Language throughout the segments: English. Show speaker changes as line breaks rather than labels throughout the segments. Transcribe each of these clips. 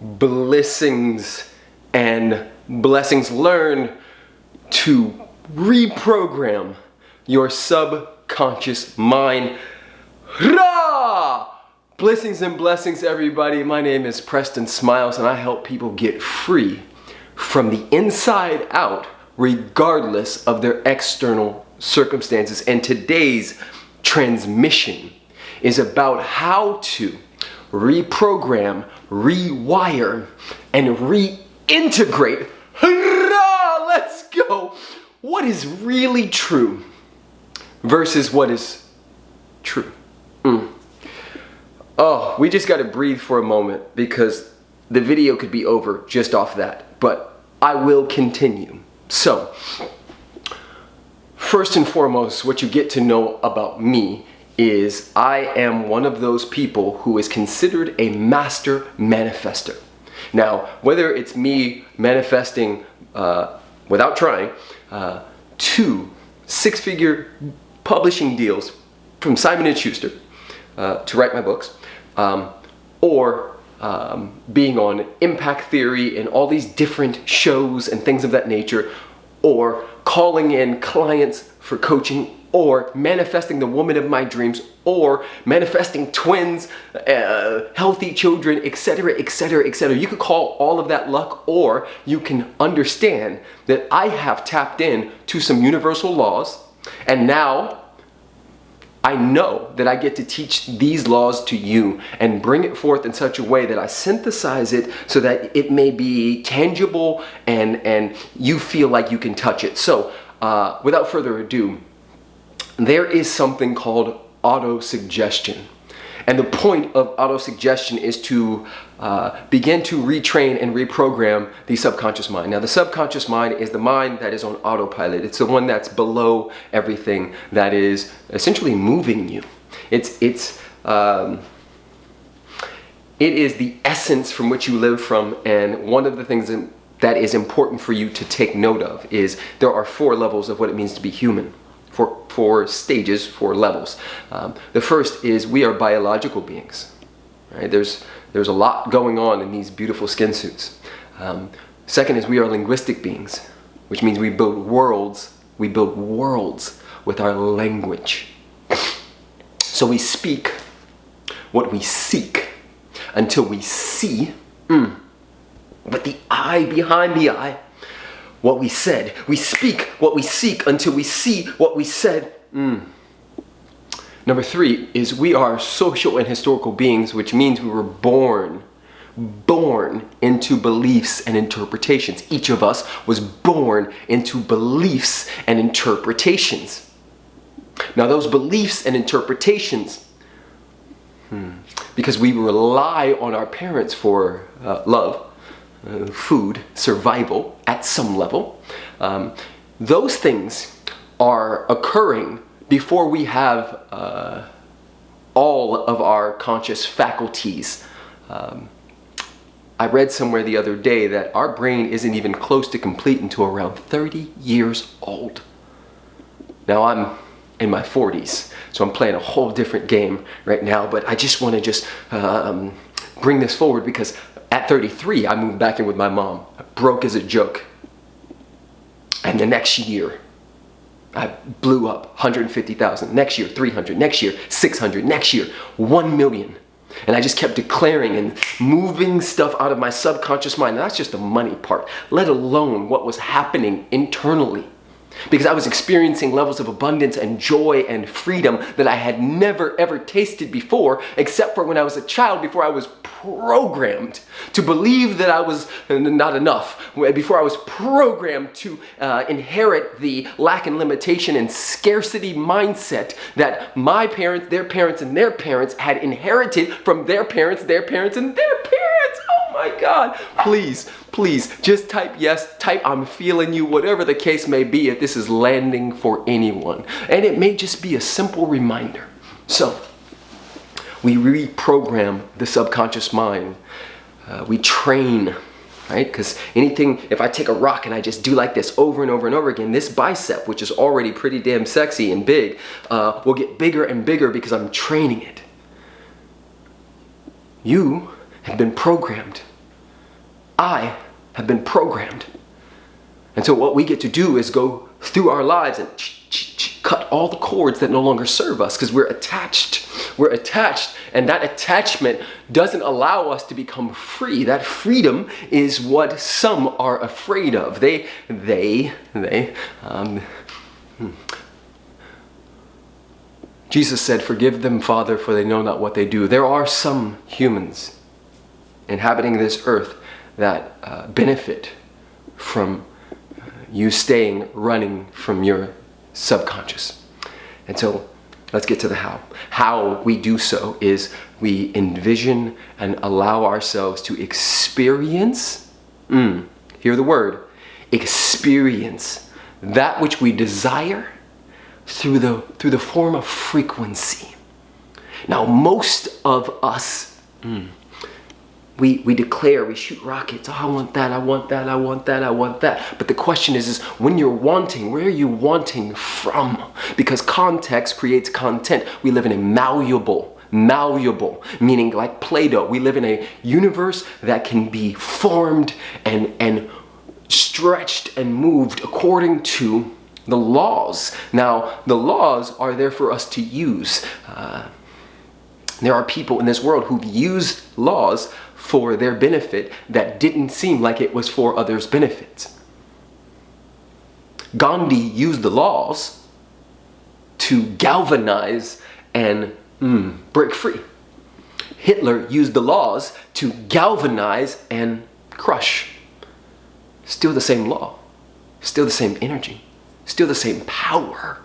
blessings and blessings learn to reprogram your subconscious mind. Rah! Blessings and blessings everybody. My name is Preston Smiles and I help people get free from the inside out regardless of their external circumstances. And today's transmission is about how to reprogram, rewire, and reintegrate. Hurrah! Let's go! What is really true versus what is true. Mm. Oh, we just got to breathe for a moment because the video could be over just off that, but I will continue. So, first and foremost, what you get to know about me is I am one of those people who is considered a master manifester. Now, whether it's me manifesting uh, without trying, uh, two six-figure publishing deals from Simon & Schuster uh, to write my books, um, or um, being on Impact Theory and all these different shows and things of that nature, or calling in clients for coaching or manifesting the woman of my dreams, or manifesting twins, uh, healthy children, etc., etc., etc. You could call all of that luck, or you can understand that I have tapped in to some universal laws, and now I know that I get to teach these laws to you and bring it forth in such a way that I synthesize it so that it may be tangible and, and you feel like you can touch it. So uh, without further ado, there is something called auto-suggestion. And the point of auto-suggestion is to uh, begin to retrain and reprogram the subconscious mind. Now the subconscious mind is the mind that is on autopilot. It's the one that's below everything that is essentially moving you. It's, it's, um, it is the essence from which you live from and one of the things that is important for you to take note of is there are four levels of what it means to be human four, four stages, four levels. Um, the first is we are biological beings. Right? There's, there's a lot going on in these beautiful skin suits. Um, second is we are linguistic beings, which means we build worlds, we build worlds with our language. So we speak what we seek until we see, mm, but the eye behind the eye what we said. We speak what we seek until we see what we said. Mm. Number three is we are social and historical beings, which means we were born, born into beliefs and interpretations. Each of us was born into beliefs and interpretations. Now those beliefs and interpretations, hmm, because we rely on our parents for uh, love, uh, food, survival at some level. Um, those things are occurring before we have uh, all of our conscious faculties. Um, I read somewhere the other day that our brain isn't even close to complete until around 30 years old. Now I'm in my 40s, so I'm playing a whole different game right now, but I just want to just um, bring this forward because at 33, I moved back in with my mom. Broke as a joke. And the next year, I blew up 150,000. Next year, 300. Next year, 600. Next year, 1 million. And I just kept declaring and moving stuff out of my subconscious mind. that's just the money part, let alone what was happening internally because I was experiencing levels of abundance and joy and freedom that I had never ever tasted before except for when I was a child before I was programmed to believe that I was not enough before I was programmed to uh, inherit the lack and limitation and scarcity mindset that my parents, their parents, and their parents had inherited from their parents, their parents, and their parents. My God. Please, please just type yes, type I'm feeling you, whatever the case may be, if this is landing for anyone. And it may just be a simple reminder. So, we reprogram the subconscious mind. Uh, we train, right? Because anything, if I take a rock and I just do like this over and over and over again, this bicep, which is already pretty damn sexy and big, uh, will get bigger and bigger because I'm training it. You have been programmed I have been programmed. And so what we get to do is go through our lives and cut all the cords that no longer serve us because we're attached. We're attached and that attachment doesn't allow us to become free. That freedom is what some are afraid of. They, they, they, um, hmm. Jesus said, forgive them, Father, for they know not what they do. There are some humans inhabiting this earth that uh, benefit from you staying running from your subconscious. And so let's get to the how. How we do so is we envision and allow ourselves to experience, mm, hear the word, experience that which we desire through the, through the form of frequency. Now, most of us, mm, we, we declare, we shoot rockets, oh, I want that, I want that, I want that, I want that. But the question is, is when you're wanting, where are you wanting from? Because context creates content. We live in a malleable, malleable, meaning like Play-Doh. We live in a universe that can be formed and, and stretched and moved according to the laws. Now, the laws are there for us to use. Uh, there are people in this world who've used laws for their benefit that didn't seem like it was for others' benefit. Gandhi used the laws to galvanize and mm, break free. Hitler used the laws to galvanize and crush. Still the same law, still the same energy, still the same power.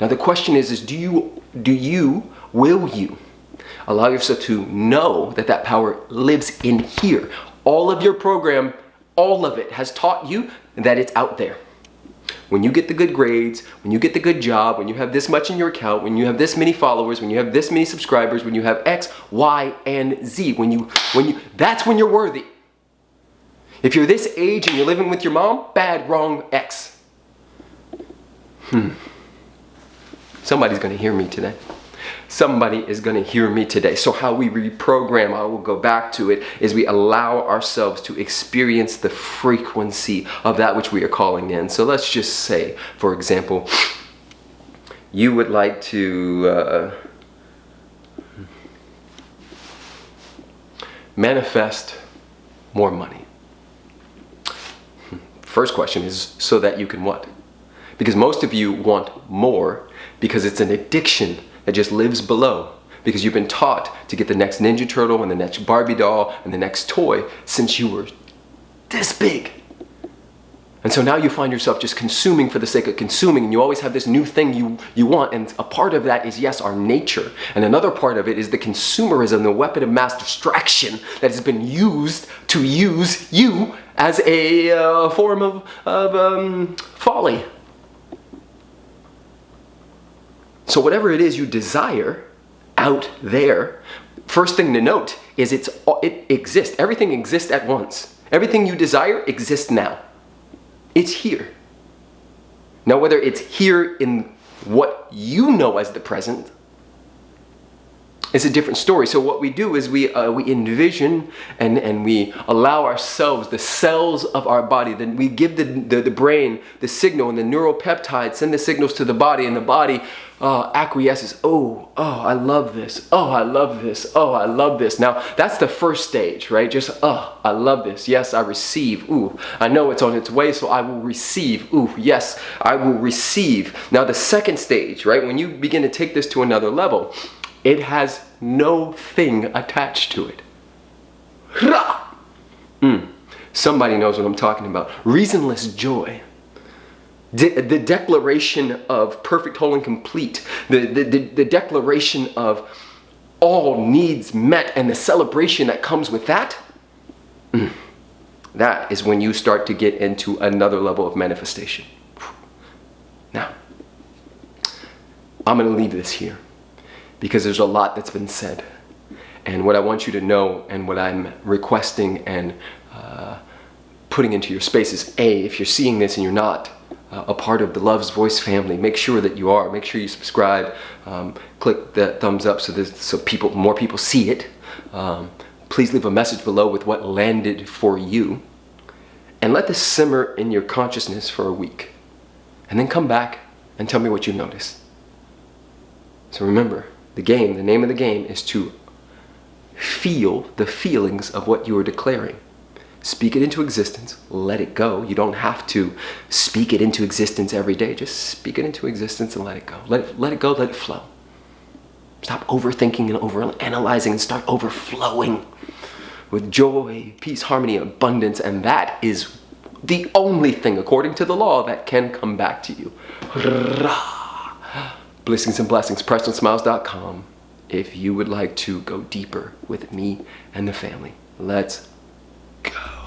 Now the question is, is do you, do you, will you Allow yourself to know that that power lives in here. All of your program, all of it has taught you that it's out there. When you get the good grades, when you get the good job, when you have this much in your account, when you have this many followers, when you have this many subscribers, when you have X, Y, and Z, when you, when you, that's when you're worthy. If you're this age and you're living with your mom, bad, wrong, X. Hmm. Somebody's gonna hear me today somebody is going to hear me today. So how we reprogram, I will go back to it, is we allow ourselves to experience the frequency of that which we are calling in. So let's just say, for example, you would like to uh, manifest more money. First question is so that you can what? Because most of you want more because it's an addiction that just lives below because you've been taught to get the next Ninja Turtle and the next Barbie doll and the next toy since you were this big. And so now you find yourself just consuming for the sake of consuming and you always have this new thing you, you want and a part of that is yes, our nature. And another part of it is the consumerism, the weapon of mass distraction that has been used to use you as a uh, form of, of um, folly. So whatever it is you desire out there, first thing to note is it's, it exists. Everything exists at once. Everything you desire exists now. It's here. Now whether it's here in what you know as the present it's a different story. So what we do is we, uh, we envision and, and we allow ourselves, the cells of our body, then we give the, the, the brain the signal and the neuropeptides send the signals to the body and the body uh, acquiesces. Oh, oh, I love this. Oh, I love this. Oh, I love this. Now, that's the first stage, right? Just, oh, I love this. Yes, I receive. Ooh, I know it's on its way, so I will receive. Ooh, yes, I will receive. Now, the second stage, right? When you begin to take this to another level, it has no thing attached to it. Mm. Somebody knows what I'm talking about. Reasonless joy. De the declaration of perfect, whole, and complete. The, the, the, the declaration of all needs met and the celebration that comes with that. Mm. That is when you start to get into another level of manifestation. Now, I'm going to leave this here because there's a lot that's been said. And what I want you to know and what I'm requesting and uh, putting into your space is A, if you're seeing this and you're not uh, a part of the Love's Voice family, make sure that you are. Make sure you subscribe. Um, click the thumbs up so, so people, more people see it. Um, please leave a message below with what landed for you. And let this simmer in your consciousness for a week. And then come back and tell me what you noticed. So remember, the game, the name of the game is to feel the feelings of what you are declaring. Speak it into existence, let it go. You don't have to speak it into existence every day. Just speak it into existence and let it go. Let it, let it go, let it flow. Stop overthinking and overanalyzing and start overflowing with joy, peace, harmony, abundance, and that is the only thing, according to the law, that can come back to you. Blessings and blessings, PrestonSmiles.com if you would like to go deeper with me and the family. Let's go.